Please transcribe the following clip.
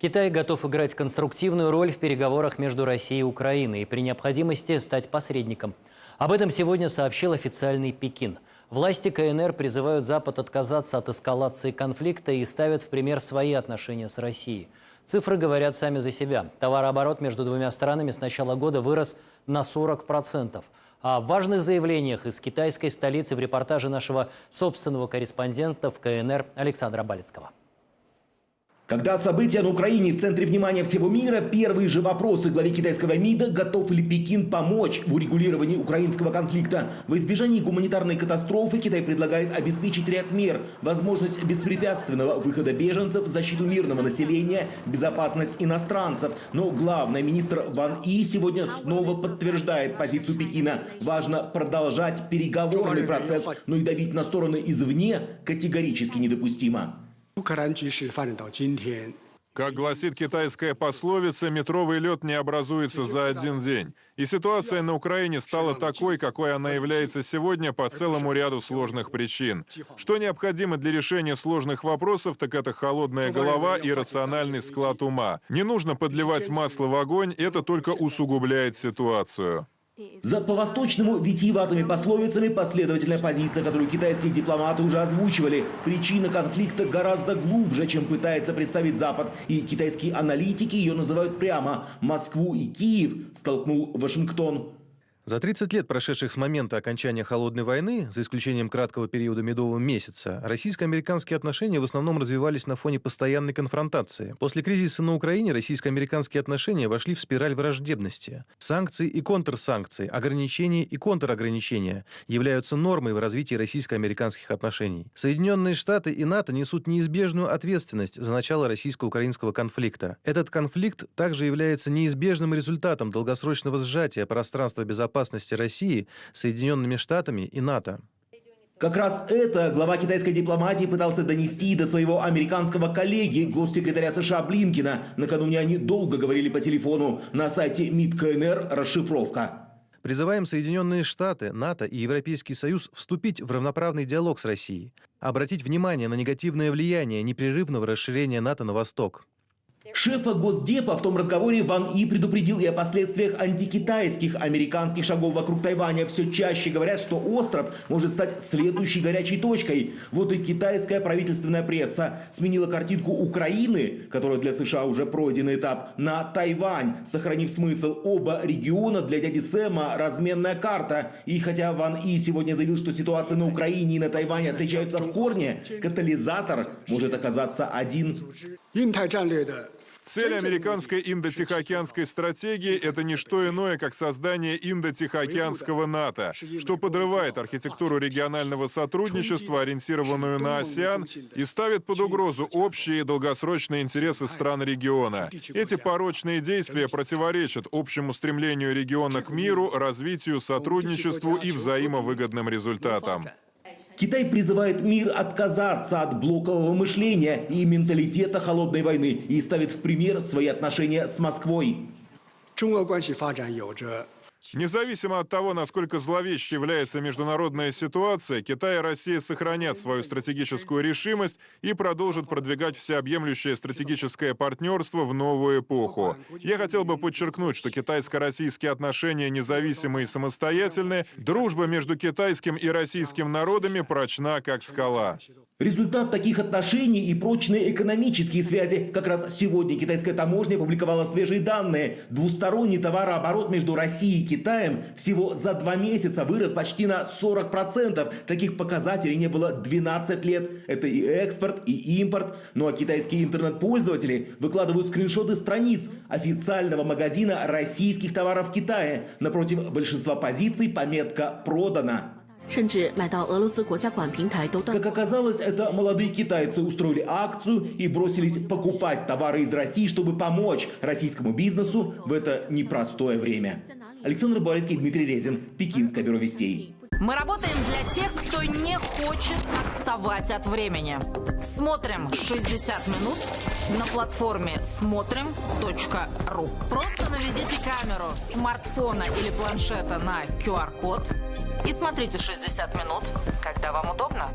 Китай готов играть конструктивную роль в переговорах между Россией и Украиной и при необходимости стать посредником. Об этом сегодня сообщил официальный Пекин. Власти КНР призывают Запад отказаться от эскалации конфликта и ставят в пример свои отношения с Россией. Цифры говорят сами за себя. Товарооборот между двумя странами с начала года вырос на 40%. О важных заявлениях из китайской столицы в репортаже нашего собственного корреспондента в КНР Александра Балецкого. Когда события на Украине в центре внимания всего мира, первые же вопросы главе китайского МИДа, готов ли Пекин помочь в урегулировании украинского конфликта. В избежании гуманитарной катастрофы Китай предлагает обеспечить ряд мер. Возможность беспрепятственного выхода беженцев, защиту мирного населения, безопасность иностранцев. Но главный министр Ван И сегодня снова подтверждает позицию Пекина. Важно продолжать переговорный процесс, но и давить на стороны извне категорически недопустимо. Как гласит китайская пословица, метровый лед не образуется за один день. И ситуация на Украине стала такой, какой она является сегодня по целому ряду сложных причин. Что необходимо для решения сложных вопросов, так это холодная голова и рациональный склад ума. Не нужно подливать масло в огонь, это только усугубляет ситуацию. За по-восточному витиеватыми пословицами последовательная позиция, которую китайские дипломаты уже озвучивали. Причина конфликта гораздо глубже, чем пытается представить Запад. И китайские аналитики ее называют прямо. Москву и Киев столкнул Вашингтон. За 30 лет, прошедших с момента окончания Холодной войны, за исключением краткого периода медового месяца, российско-американские отношения в основном развивались на фоне постоянной конфронтации. После кризиса на Украине российско-американские отношения вошли в спираль враждебности. Санкции и контрсанкции, ограничения и контрограничения являются нормой в развитии российско-американских отношений. Соединенные Штаты и НАТО несут неизбежную ответственность за начало российско-украинского конфликта. Этот конфликт также является неизбежным результатом долгосрочного сжатия пространства безопасности России Соединенными Штатами и НАТО. Как раз это глава китайской дипломатии пытался донести до своего американского коллеги, госсекретаря США Блинкина. Накануне они долго говорили по телефону. На сайте МИД КНР расшифровка. Призываем Соединенные Штаты, НАТО и Европейский Союз вступить в равноправный диалог с Россией, обратить внимание на негативное влияние непрерывного расширения НАТО на восток. Шефа Госдепа в том разговоре Ван И предупредил и о последствиях антикитайских американских шагов вокруг Тайваня. Все чаще говорят, что остров может стать следующей горячей точкой. Вот и китайская правительственная пресса сменила картинку Украины, которая для США уже пройденный этап, на Тайвань, сохранив смысл оба региона для дяди Сэма разменная карта. И хотя Ван И сегодня заявил, что ситуация на Украине и на Тайване отличаются в корне, катализатор может оказаться один. 印太战略的 Цель американской индо-тихоокеанской стратегии – это не что иное, как создание индо-тихоокеанского НАТО, что подрывает архитектуру регионального сотрудничества, ориентированную на АСЕАН, и ставит под угрозу общие и долгосрочные интересы стран региона. Эти порочные действия противоречат общему стремлению региона к миру, развитию, сотрудничеству и взаимовыгодным результатам. Китай призывает мир отказаться от блокового мышления и менталитета холодной войны и ставит в пример свои отношения с Москвой. 中俄关系发展有着 Независимо от того, насколько зловещей является международная ситуация, Китай и Россия сохранят свою стратегическую решимость и продолжат продвигать всеобъемлющее стратегическое партнерство в новую эпоху. Я хотел бы подчеркнуть, что китайско-российские отношения независимые и самостоятельные, дружба между китайским и российским народами прочна, как скала. Результат таких отношений и прочные экономические связи. Как раз сегодня китайская таможня опубликовала свежие данные. Двусторонний товарооборот между Россией и Китаем всего за два месяца вырос почти на 40%. Таких показателей не было 12 лет. Это и экспорт, и импорт. Ну а китайские интернет-пользователи выкладывают скриншоты страниц официального магазина российских товаров в Китае. Напротив большинства позиций пометка «Продано». 甚至买到俄罗斯国家管平台都断 Как оказалось, это молодые китайцы устроили акцию и бросились покупать товары из России, чтобы помочь российскому бизнесу в это непростое время. Александр Балецкий, Дмитрий Резин, Пекинское бюро вестей. Мы работаем для тех, кто не хочет отставать от времени. Смотрим 60 минут на платформе смотрим.ру. Просто наведите камеру смартфона или планшета на QR-код и смотрите 60 минут, когда вам удобно.